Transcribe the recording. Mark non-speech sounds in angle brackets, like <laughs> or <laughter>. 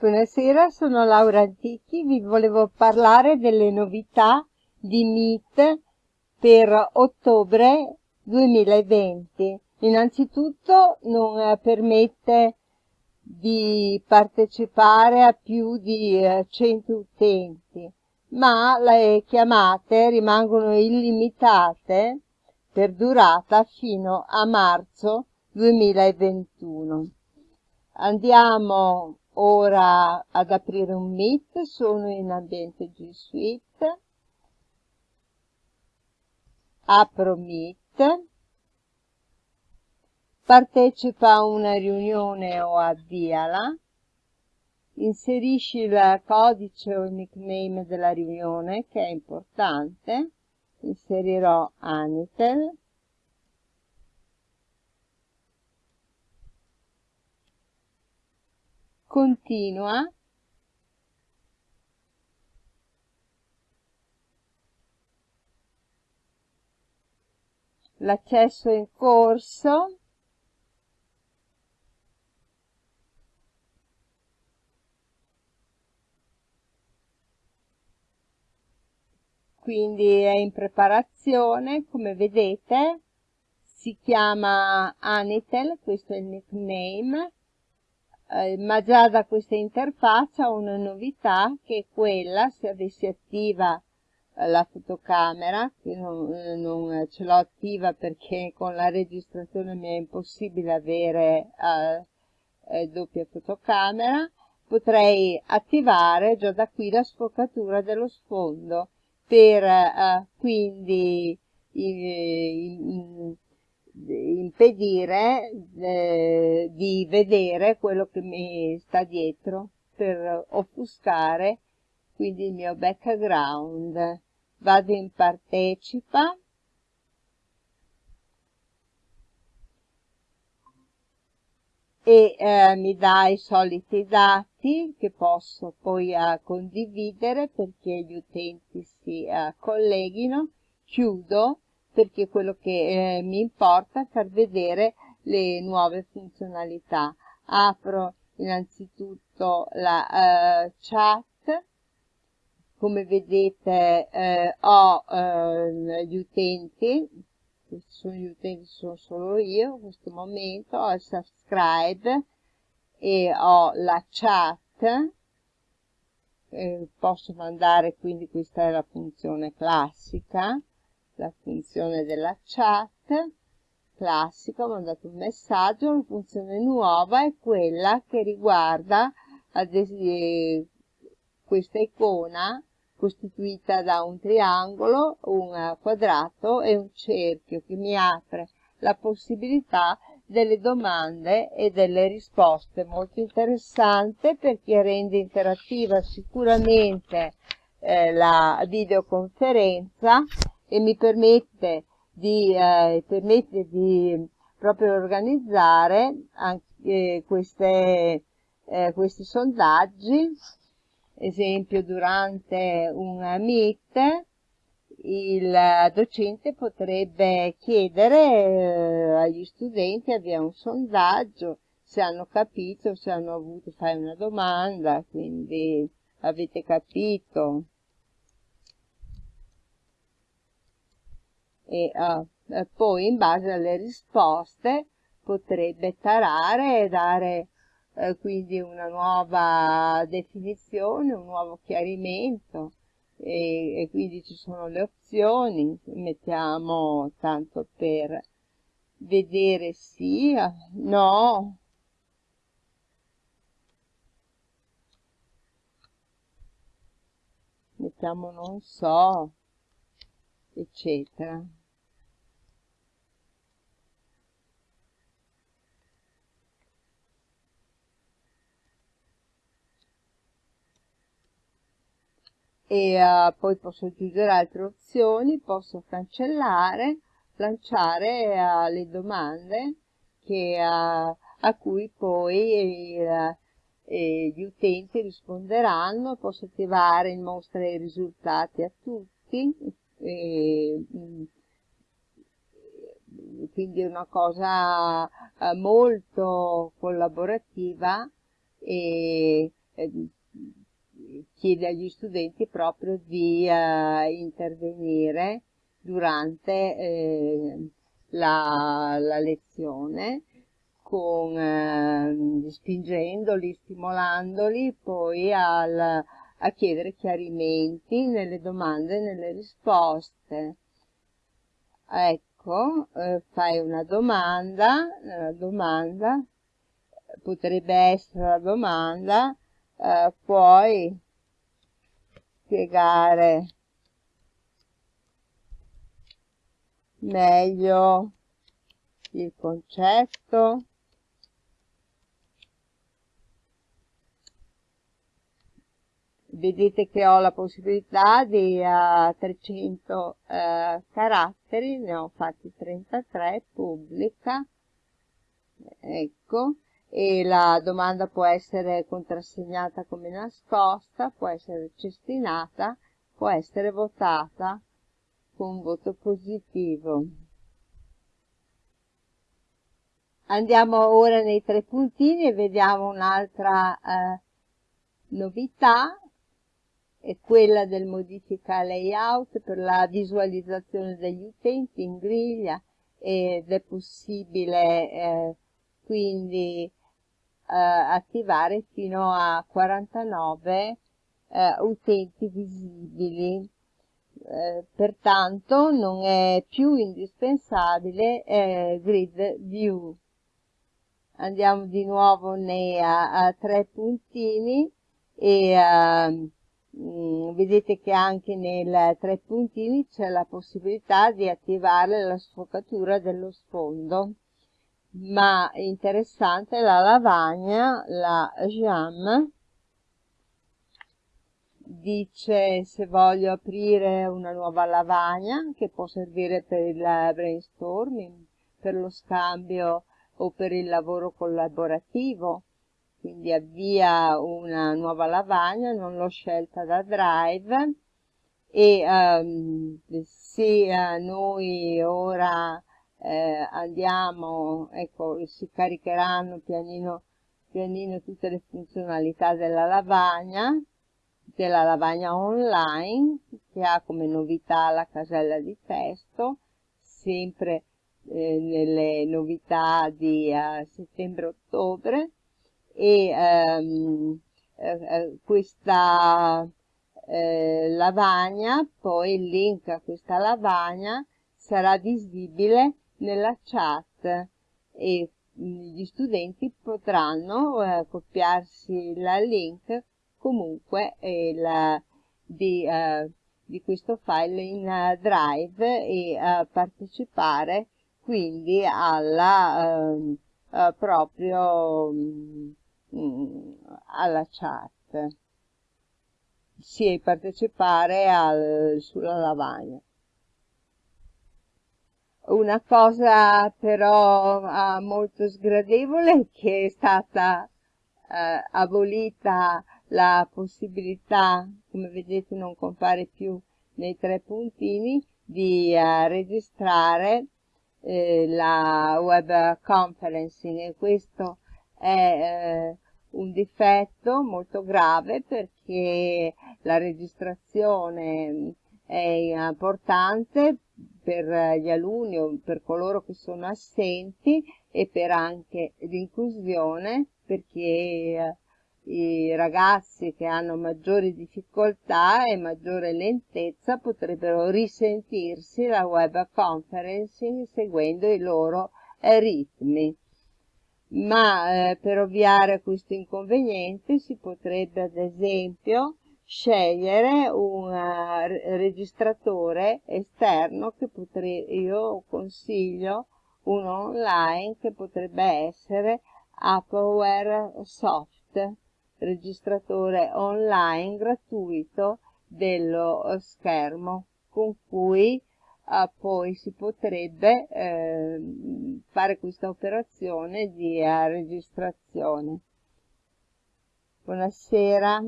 Buonasera, sono Laura Antichi, vi volevo parlare delle novità di Meet per ottobre 2020. Innanzitutto non permette di partecipare a più di 100 eh, utenti, ma le chiamate rimangono illimitate per durata fino a marzo 2021. Andiamo ora ad aprire un Meet, sono in ambiente G Suite, apro Meet, partecipa a una riunione o avviala, inserisci il codice o il nickname della riunione che è importante, inserirò Anitel, continua. L'accesso in corso. Quindi è in preparazione come vedete si chiama Anitel questo è il nickname eh, ma già da questa interfaccia ho una novità che è quella, se avessi attiva eh, la fotocamera, che non, eh, non, ce l'ho attiva perché con la registrazione mi è impossibile avere eh, doppia fotocamera, potrei attivare già da qui la sfocatura dello sfondo per eh, quindi impedire eh, di vedere quello che mi sta dietro per offuscare quindi il mio background. Vado in partecipa. E eh, mi dà i soliti dati che posso poi eh, condividere perché gli utenti si eh, colleghino. Chiudo perché quello che eh, mi importa è far vedere le nuove funzionalità. Apro innanzitutto la eh, chat, come vedete eh, ho eh, gli utenti, questi sono gli utenti, sono solo io in questo momento, ho il subscribe e ho la chat, eh, posso mandare quindi questa è la funzione classica, la funzione della chat classica, ho mandato un messaggio, la funzione nuova è quella che riguarda questa icona costituita da un triangolo, un quadrato e un cerchio che mi apre la possibilità delle domande e delle risposte. Molto interessante perché rende interattiva sicuramente eh, la videoconferenza e mi permette di, eh, permette di proprio organizzare anche queste, eh, questi sondaggi, esempio durante un meet il docente potrebbe chiedere eh, agli studenti, avvia un sondaggio, se hanno capito, se hanno avuto, fare una domanda, quindi avete capito, e uh, poi in base alle risposte potrebbe tarare e dare uh, quindi una nuova definizione, un nuovo chiarimento e, e quindi ci sono le opzioni, mettiamo tanto per vedere sì, no, mettiamo non so, eccetera. E uh, poi posso aggiungere altre opzioni, posso cancellare, lanciare uh, le domande che, uh, a cui poi gli utenti risponderanno, posso attivare il mostra i risultati a tutti, e, mm, quindi è una cosa molto collaborativa e eh, chiede agli studenti proprio di eh, intervenire durante eh, la, la, lezione con, eh, spingendoli, stimolandoli poi al, a chiedere chiarimenti nelle domande e nelle risposte. Ecco, eh, fai una domanda, una domanda, potrebbe essere la domanda, eh, puoi spiegare. Meglio il concetto. Vedete che ho la possibilità di uh, 300 uh, caratteri ne ho fatti 33 pubblica. Ecco e la domanda può essere contrassegnata come nascosta può essere cestinata può essere votata con voto positivo. Andiamo ora nei tre puntini e vediamo un'altra eh, novità è quella del modifica layout per la visualizzazione degli utenti in griglia ed è possibile eh, quindi attivare fino a 49 eh, utenti visibili. Eh, pertanto non è più indispensabile eh, grid view. Andiamo di nuovo nei a, a tre puntini e uh, vedete che anche nei tre puntini c'è la possibilità di attivare la sfocatura dello sfondo ma interessante la lavagna, la jam. Dice se voglio aprire una nuova lavagna che può servire per il brainstorming, per lo scambio o per il lavoro collaborativo. Quindi avvia una nuova lavagna, non l'ho scelta da Drive. E um, se uh, noi ora eh, andiamo, ecco, si caricheranno pianino pianino tutte le funzionalità della lavagna, della lavagna online, che ha come novità la casella di testo, sempre eh, nelle novità di uh, settembre-ottobre, e ehm, eh, questa eh, lavagna, poi il link a questa lavagna sarà visibile nella chat e mm, gli studenti potranno eh, copiarsi il link comunque il, di, uh, di, questo file in uh, Drive e uh, partecipare quindi alla ehm, proprio um, alla chat sì, partecipare al, sulla lavagna. Una cosa però uh, molto sgradevole è <laughs> che è stata uh, abolita la possibilità, come vedete non compare più nei tre puntini, di uh, registrare eh, la web conferencing e questo è eh, un difetto molto grave perché la registrazione è importante per gli alunni o per coloro che sono assenti e per anche l'inclusione perché eh, i ragazzi che hanno maggiori difficoltà e maggiore lentezza potrebbero risentirsi la web conferencing seguendo i loro eh, ritmi. Ma eh, per ovviare questo inconveniente si potrebbe ad esempio scegliere un uh, registratore esterno che potrei, io consiglio uno online che potrebbe essere Appleware Soft, registratore online gratuito dello schermo con cui uh, poi si potrebbe eh, fare questa operazione di uh, registrazione. Buonasera.